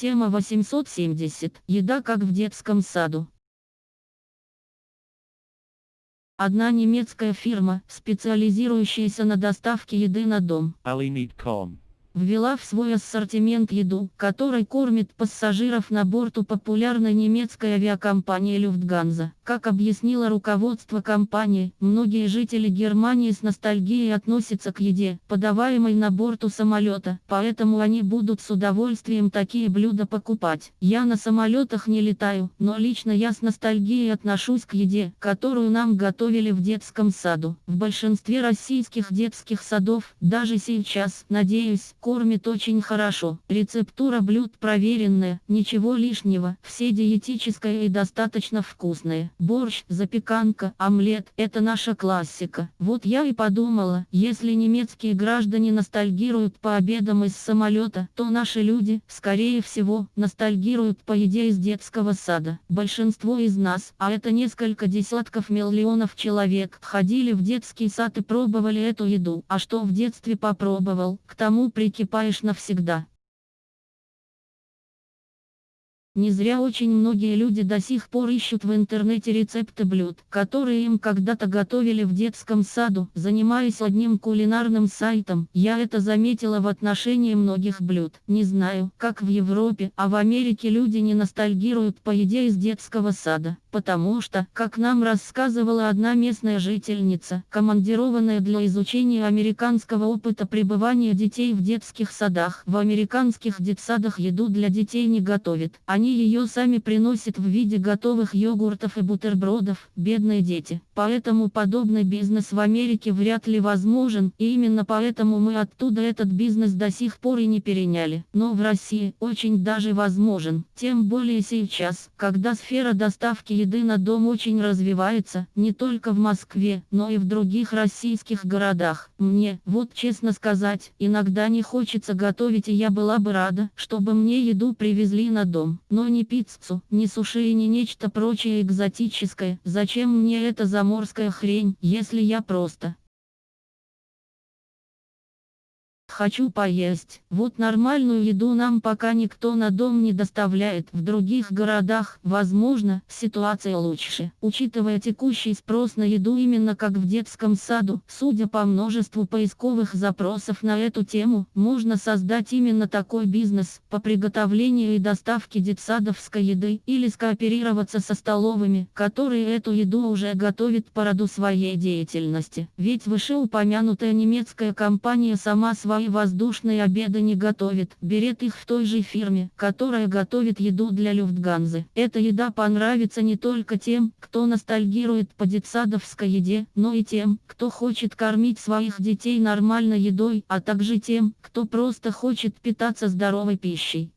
Тема 870. Еда как в детском саду. Одна немецкая фирма, специализирующаяся на доставке еды на дом. Ввела в свой ассортимент еду, которой кормит пассажиров на борту популярной немецкой авиакомпании Люфтганза. Как объяснило руководство компании, многие жители Германии с ностальгией относятся к еде, подаваемой на борту самолета, поэтому они будут с удовольствием такие блюда покупать. Я на самолетах не летаю, но лично я с ностальгией отношусь к еде, которую нам готовили в детском саду. В большинстве российских детских садов, даже сейчас, надеюсь, кормит очень хорошо. Рецептура блюд проверенная, ничего лишнего, все диетическое и достаточно вкусное. Борщ, запеканка, омлет – это наша классика. Вот я и подумала, если немецкие граждане ностальгируют по обедам из самолета, то наши люди, скорее всего, ностальгируют по еде из детского сада. Большинство из нас, а это несколько десятков миллионов человек, ходили в детский сад и пробовали эту еду. А что в детстве попробовал, к тому при прикипаешь навсегда. Не зря очень многие люди до сих пор ищут в интернете рецепты блюд, которые им когда-то готовили в детском саду. Занимаясь одним кулинарным сайтом, я это заметила в отношении многих блюд. Не знаю, как в Европе, а в Америке люди не ностальгируют по еде из детского сада, потому что, как нам рассказывала одна местная жительница, командированная для изучения американского опыта пребывания детей в детских садах, в американских детсадах еду для детей не готовят. Они ее сами приносят в виде готовых йогуртов и бутербродов, бедные дети. Поэтому подобный бизнес в Америке вряд ли возможен, и именно поэтому мы оттуда этот бизнес до сих пор и не переняли. Но в России очень даже возможен, тем более сейчас, когда сфера доставки еды на дом очень развивается, не только в Москве, но и в других российских городах. Мне, вот честно сказать, иногда не хочется готовить и я была бы рада, чтобы мне еду привезли на дом но не пиццу, не суши и не нечто прочее экзотическое. Зачем мне эта заморская хрень, если я просто Хочу поесть. Вот нормальную еду нам пока никто на дом не доставляет. В других городах, возможно, ситуация лучше. Учитывая текущий спрос на еду именно как в детском саду, судя по множеству поисковых запросов на эту тему, можно создать именно такой бизнес по приготовлению и доставке детсадовской еды или скооперироваться со столовыми, которые эту еду уже готовят по роду своей деятельности. Ведь вышеупомянутая немецкая компания сама свои воздушные обеды не готовит, берет их в той же фирме, которая готовит еду для Люфтганзы. Эта еда понравится не только тем, кто ностальгирует по детсадовской еде, но и тем, кто хочет кормить своих детей нормальной едой, а также тем, кто просто хочет питаться здоровой пищей.